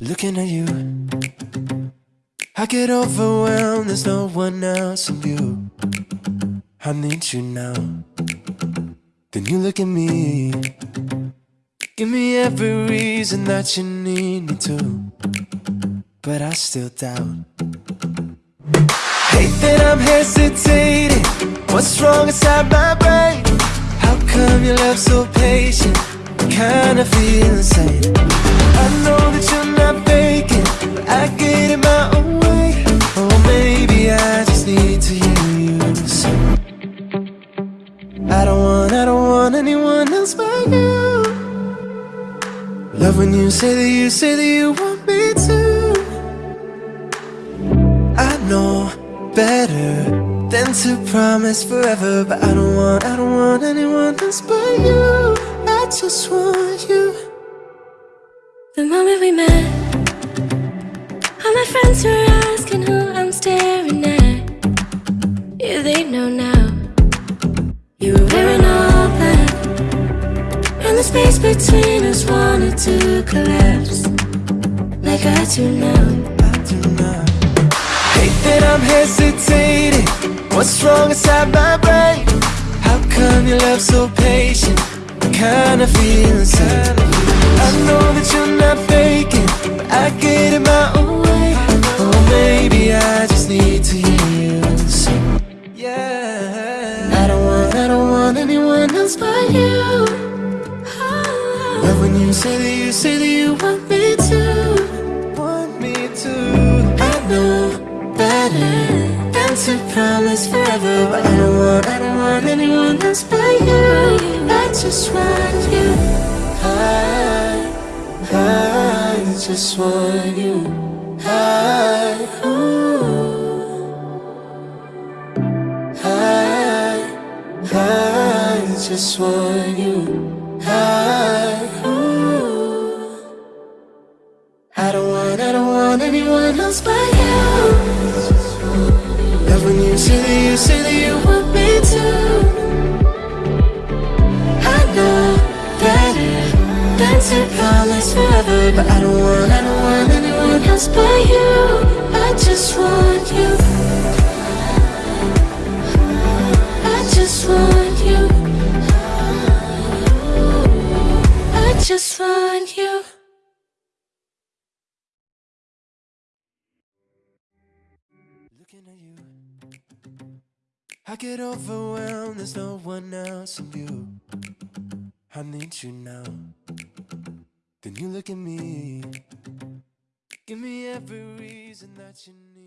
Looking at you, I get overwhelmed. There's no one else in you I need you now. Then you look at me. Give me every reason that you need me to. But I still doubt. Hate that I'm hesitating. What's wrong inside my brain? How come your love so patient? Kinda feel insane. I don't want, I don't want anyone else but you. Love when you say that you say that you want me to. I know better than to promise forever, but I don't want, I don't want anyone else but you. I just want you. The moment we met, all my friends were asking who I'm staring at. Yeah, they know now. The space between us wanted to collapse, like I do now. I do not Hate that I'm hesitating What's wrong inside my brain? How come your love so patient? I kinda feel insane I know that you're not faking But I get in my own way Or maybe I just need to hear you say Yeah I don't want, I don't want anyone else but you say that you say that you want me to. Want me to. I know better than to promise forever But I don't want, I don't want anyone else but you. I just want you. I, I just want you. I, ooh, I, I just want you. I, ooh, else but you. Love when you say that you say that you want me to. I know better than to promise forever But I don't want, I don't want anyone else but you. I just want you. I just want you. I just want you Looking at you, I get overwhelmed. There's no one else in you. I need you now. Then you look at me. Give me every reason that you need.